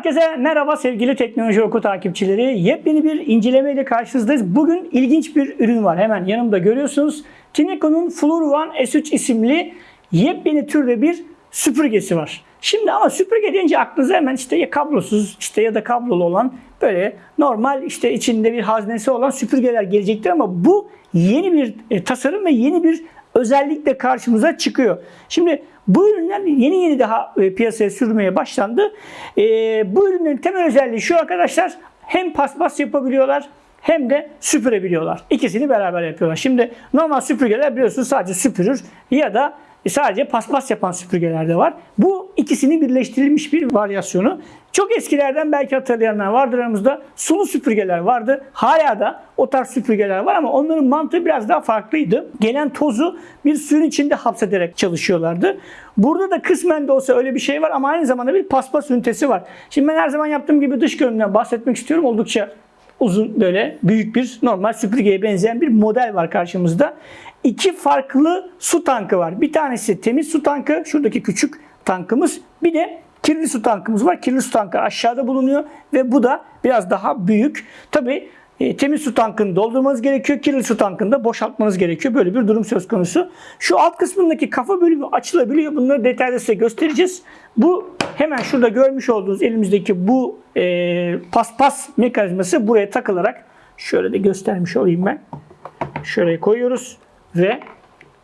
Herkese merhaba sevgili Teknoloji Oku takipçileri. Yepyeni bir incelemeyle karşınızdayız. Bugün ilginç bir ürün var. Hemen yanımda görüyorsunuz. Tineco'nun Flur One S3 isimli yepyeni türde bir süpürgesi var. Şimdi ama süpürge deyince aklınıza hemen işte ya kablosuz işte ya da kablolu olan böyle normal işte içinde bir haznesi olan süpürgeler gelecektir ama bu yeni bir e, tasarım ve yeni bir özellikle karşımıza çıkıyor. Şimdi bu ürünler yeni yeni daha e, piyasaya sürmeye başlandı. E, bu ürünlerin temel özelliği şu arkadaşlar hem paspas yapabiliyorlar hem de süpürebiliyorlar. İkisini beraber yapıyorlar. Şimdi normal süpürgeler biliyorsunuz sadece süpürür ya da sadece paspas yapan süpürgeler de var. Bu ikisini birleştirilmiş bir varyasyonu. Çok eskilerden belki hatırlayanlar vardır aramızda. Sulu süpürgeler vardı. Hala da o tarz süpürgeler var ama onların mantığı biraz daha farklıydı. Gelen tozu bir suyun içinde hapsederek çalışıyorlardı. Burada da kısmen de olsa öyle bir şey var ama aynı zamanda bir paspas ünitesi var. Şimdi ben her zaman yaptığım gibi dış görünümden bahsetmek istiyorum. Oldukça uzun böyle büyük bir normal süpürgeye benzeyen bir model var karşımızda. İki farklı su tankı var. Bir tanesi temiz su tankı, şuradaki küçük tankımız. Bir de kirli su tankımız var. Kirli su tankı aşağıda bulunuyor ve bu da biraz daha büyük. Tabi e, temiz su tankını doldurmanız gerekiyor. Kirli su tankını da boşaltmanız gerekiyor. Böyle bir durum söz konusu. Şu alt kısmındaki kafa bölümü açılabiliyor. Bunları detaylı size göstereceğiz. Bu hemen şurada görmüş olduğunuz elimizdeki bu e, paspas mekanizması buraya takılarak şöyle de göstermiş olayım ben. Şöyle koyuyoruz ve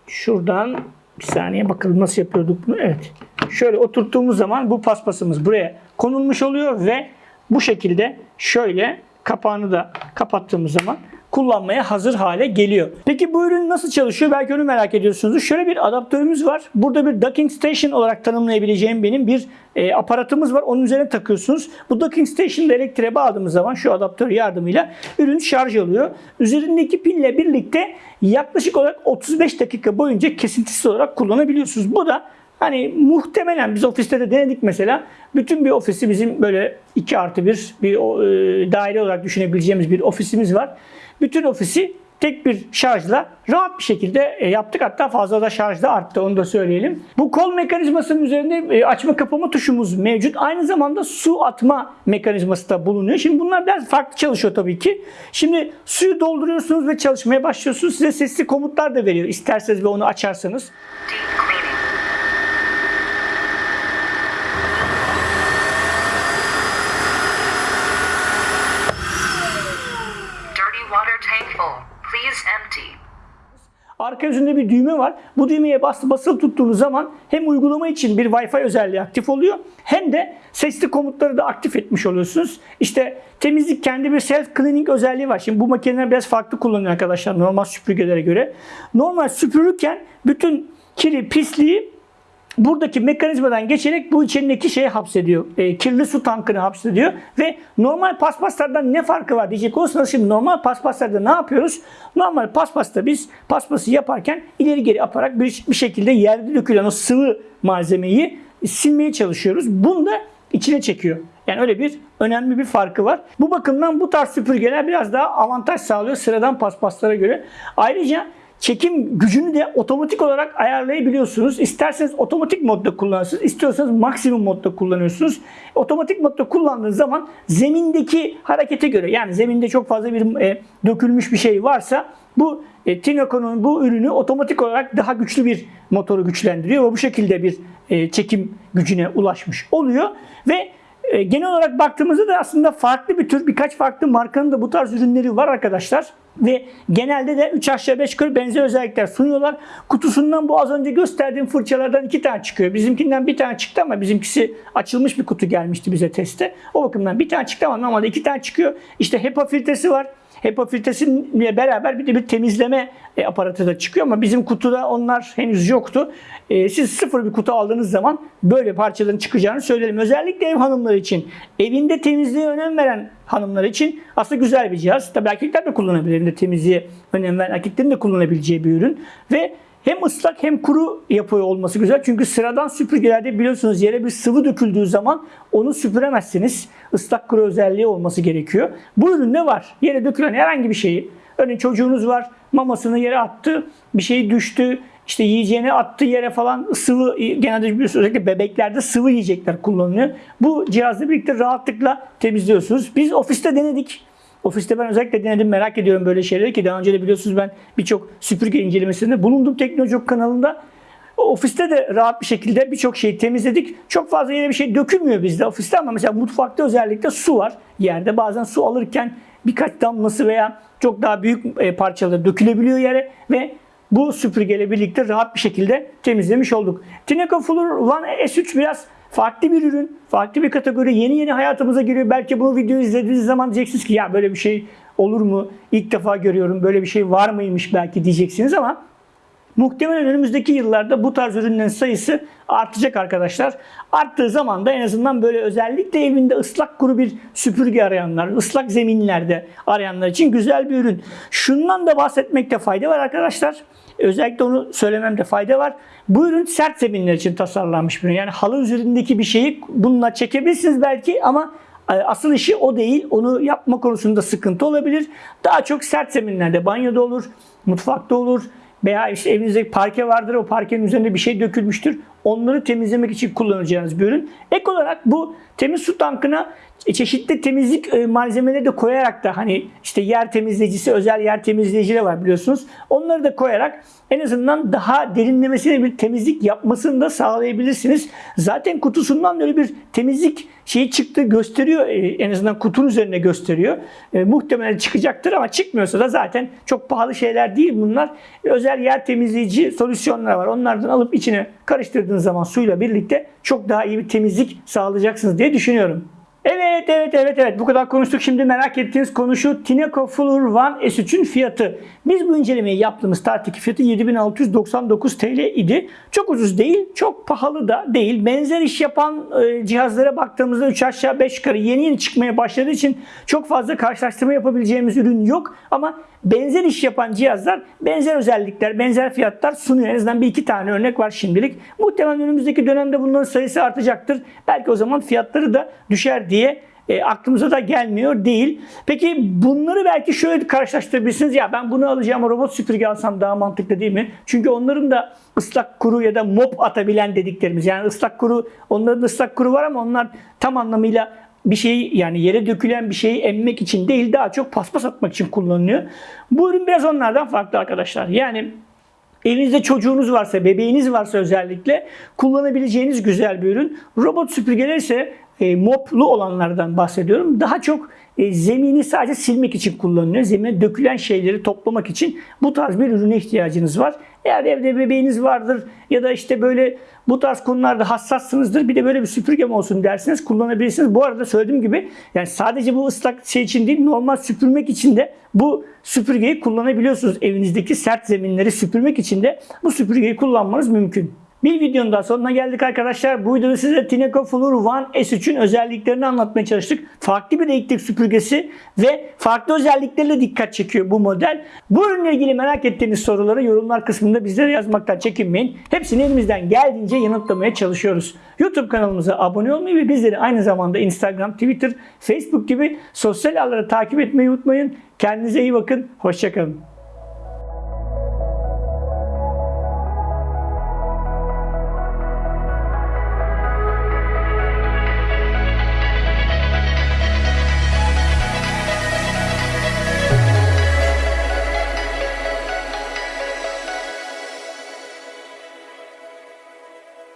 şuradan bir saniye bakalım nasıl yapıyorduk bunu. Evet. Şöyle oturttuğumuz zaman bu paspasımız buraya konulmuş oluyor ve bu şekilde şöyle kapağını da kapattığımız zaman kullanmaya hazır hale geliyor. Peki bu ürün nasıl çalışıyor? Belki onu merak ediyorsunuz. Şöyle bir adaptörümüz var. Burada bir docking station olarak tanımlayabileceğim benim bir e, aparatımız var. Onun üzerine takıyorsunuz. Bu docking station'da elektriğe bağladığımız zaman şu adaptör yardımıyla ürün şarj oluyor. Üzerindeki pille birlikte yaklaşık olarak 35 dakika boyunca kesintisiz olarak kullanabiliyorsunuz. Bu da Hani muhtemelen biz ofiste de denedik mesela. Bütün bir ofisi bizim böyle 2 artı 1 bir e, daire olarak düşünebileceğimiz bir ofisimiz var. Bütün ofisi tek bir şarjla rahat bir şekilde e, yaptık. Hatta fazla da şarj da arttı onu da söyleyelim. Bu kol mekanizmasının üzerinde e, açma kapama tuşumuz mevcut. Aynı zamanda su atma mekanizması da bulunuyor. Şimdi bunlar biraz farklı çalışıyor tabii ki. Şimdi suyu dolduruyorsunuz ve çalışmaya başlıyorsunuz. Size sesli komutlar da veriyor. İsterseniz ve onu açarsanız. Arka yüzünde bir düğme var. Bu düğmeye bas, basılı tuttuğunuz zaman hem uygulama için bir Wi-Fi özelliği aktif oluyor hem de sesli komutları da aktif etmiş oluyorsunuz. İşte temizlik kendi bir self cleaning özelliği var. Şimdi bu makineler biraz farklı kullanıyor arkadaşlar normal süpürgelere göre. Normal süpürürken bütün kiri, pisliği buradaki mekanizmadan geçerek bu içindeki şeyi hapsediyor. E, kirli su tankını hapsediyor ve normal paspaslardan ne farkı var diyecek olursanız şimdi normal paspaslarda ne yapıyoruz? Normal paspasta biz paspası yaparken ileri geri yaparak bir, bir şekilde yerde dökülen o sıvı malzemeyi silmeye çalışıyoruz. Bunu da içine çekiyor. Yani öyle bir önemli bir farkı var. Bu bakımdan bu tarz süpürgeler biraz daha avantaj sağlıyor sıradan paspaslara göre. Ayrıca çekim gücünü de otomatik olarak ayarlayabiliyorsunuz. İsterseniz otomatik modda kullanırsınız, istiyorsanız maksimum modda kullanıyorsunuz. Otomatik modda kullandığınız zaman zemindeki harekete göre yani zeminde çok fazla bir e, dökülmüş bir şey varsa bu e, Tinoco'nun bu ürünü otomatik olarak daha güçlü bir motoru güçlendiriyor ve bu şekilde bir e, çekim gücüne ulaşmış oluyor ve e, genel olarak baktığımızda da aslında farklı bir tür birkaç farklı markanın da bu tarz ürünleri var arkadaşlar. Ve genelde de 3 aşağı 5 yukarı benzer özellikler sunuyorlar. Kutusundan bu az önce gösterdiğim fırçalardan 2 tane çıkıyor. Bizimkinden bir tane çıktı ama bizimkisi açılmış bir kutu gelmişti bize teste. O bakımdan bir tane çıktı ama normalde 2 tane çıkıyor. İşte HEPA filtresi var. HEPA filtresiyle beraber bir de bir temizleme e, aparatı da çıkıyor ama bizim kutuda onlar henüz yoktu. E, siz sıfır bir kutu aldığınız zaman böyle parçaların çıkacağını söyleyelim. Özellikle ev hanımları için, evinde temizliğe önem veren hanımlar için aslında güzel bir cihaz. Tabii erkekler de kullanabilir. Evinde temizliğe önem veren erkeklerin de kullanabileceği bir ürün. Ve hem ıslak hem kuru yapıyor olması güzel. Çünkü sıradan süpürgelerde biliyorsunuz yere bir sıvı döküldüğü zaman onu süpüremezsiniz. Islak kuru özelliği olması gerekiyor. Bu üründe var. Yere dökülen herhangi bir şeyi. Örneğin çocuğunuz var mamasını yere attı. Bir şey düştü. işte yiyeceğini attığı yere falan sıvı genelde biliyorsunuz özellikle bebeklerde sıvı yiyecekler kullanılıyor. Bu cihazla birlikte rahatlıkla temizliyorsunuz. Biz ofiste denedik. Ofiste ben özellikle denedim merak ediyorum böyle şeyleri ki daha önce de biliyorsunuz ben birçok süpürge incelemesinde bulundum Teknoloji Ok kanalında. Ofiste de rahat bir şekilde birçok şeyi temizledik. Çok fazla yere bir şey dökülmüyor bizde ofiste ama mesela mutfakta özellikle su var yerde. Bazen su alırken birkaç damlası veya çok daha büyük e, parçaları dökülebiliyor yere ve bu süpürgeyle birlikte rahat bir şekilde temizlemiş olduk. Tineco Fluor One S3 biraz farklı bir ürün, farklı bir kategori. Yeni yeni hayatımıza giriyor. Belki bu videoyu izlediğiniz zaman diyeceksiniz ki ya böyle bir şey olur mu? İlk defa görüyorum. Böyle bir şey var mıymış belki diyeceksiniz ama Muhtemelen önümüzdeki yıllarda bu tarz ürünlerin sayısı artacak arkadaşlar. Arttığı zaman da en azından böyle özellikle evinde ıslak kuru bir süpürge arayanlar, ıslak zeminlerde arayanlar için güzel bir ürün. Şundan da bahsetmekte fayda var arkadaşlar. Özellikle onu söylememde fayda var. Bu ürün sert zeminler için tasarlanmış bir ürün. Yani halı üzerindeki bir şeyi bununla çekebilirsiniz belki ama e, Asıl işi o değil. Onu yapma konusunda sıkıntı olabilir. Daha çok sert zeminlerde banyoda olur, mutfakta olur, veya işte evinizde parke vardır o parkenin üzerinde bir şey dökülmüştür. Onları temizlemek için kullanacağınız bir ürün. Ek olarak bu temiz su tankına çeşitli temizlik e, malzemeleri de koyarak da hani işte yer temizleyicisi, özel yer temizleyicileri var biliyorsunuz. Onları da koyarak en azından daha derinlemesine bir temizlik yapmasını da sağlayabilirsiniz. Zaten kutusundan böyle bir temizlik şeyi çıktı gösteriyor. E, en azından kutunun üzerine gösteriyor. E, muhtemelen çıkacaktır ama çıkmıyorsa da zaten çok pahalı şeyler değil bunlar. E, özel yer temizleyici solüsyonlar var. Onlardan alıp içine karıştırdığınız zaman suyla birlikte çok daha iyi bir temizlik sağlayacaksınız diye düşünüyorum. Evet evet evet evet bu kadar konuştuk. Şimdi merak ettiğiniz konu şu Tineco Fluor One S3'ün fiyatı. Biz bu incelemeyi yaptığımız tarihteki fiyatı 7699 TL idi. Çok ucuz değil, çok pahalı da değil. Benzer iş yapan e, cihazlara baktığımızda 3 aşağı 5 yukarı yeni yeni çıkmaya başladığı için çok fazla karşılaştırma yapabileceğimiz ürün yok. Ama benzer iş yapan cihazlar benzer özellikler, benzer fiyatlar sunuyor. En azından bir iki tane örnek var şimdilik. Muhtemelen önümüzdeki dönemde bunların sayısı artacaktır. Belki o zaman fiyatları da düşer diye e, aklımıza da gelmiyor değil. Peki bunları belki şöyle karşılaştırabilirsiniz. Ya ben bunu alacağım robot süpürge alsam daha mantıklı değil mi? Çünkü onların da ıslak kuru ya da mop atabilen dediklerimiz. Yani ıslak kuru, onların ıslak kuru var ama onlar tam anlamıyla bir şeyi yani yere dökülen bir şeyi emmek için değil daha çok paspas atmak için kullanılıyor. Bu ürün biraz onlardan farklı arkadaşlar. Yani Evinizde çocuğunuz varsa, bebeğiniz varsa özellikle kullanabileceğiniz güzel bir ürün. Robot süpürgeler ise e, moplu olanlardan bahsediyorum. Daha çok e, zemini sadece silmek için kullanılıyor. Zemine dökülen şeyleri toplamak için bu tarz bir ürüne ihtiyacınız var. Eğer evde bebeğiniz vardır ya da işte böyle bu tarz konularda hassassınızdır bir de böyle bir süpürgem olsun dersiniz kullanabilirsiniz. Bu arada söylediğim gibi yani sadece bu ıslak şey için değil normal süpürmek için de bu süpürgeyi kullanabiliyorsunuz. Evinizdeki sert zeminleri süpürmek için de bu süpürgeyi kullanmanız mümkün. Bir videonun daha sonuna geldik arkadaşlar. Bu videoda size Tineco Fluor One S3'ün özelliklerini anlatmaya çalıştık. Farklı bir elektrik süpürgesi ve farklı özellikleriyle dikkat çekiyor bu model. Bu ürünle ilgili merak ettiğiniz soruları yorumlar kısmında bizlere yazmaktan çekinmeyin. Hepsini elimizden geldiğince yanıtlamaya çalışıyoruz. YouTube kanalımıza abone olmayı ve bizleri aynı zamanda Instagram, Twitter, Facebook gibi sosyal ağları takip etmeyi unutmayın. Kendinize iyi bakın. Hoşçakalın.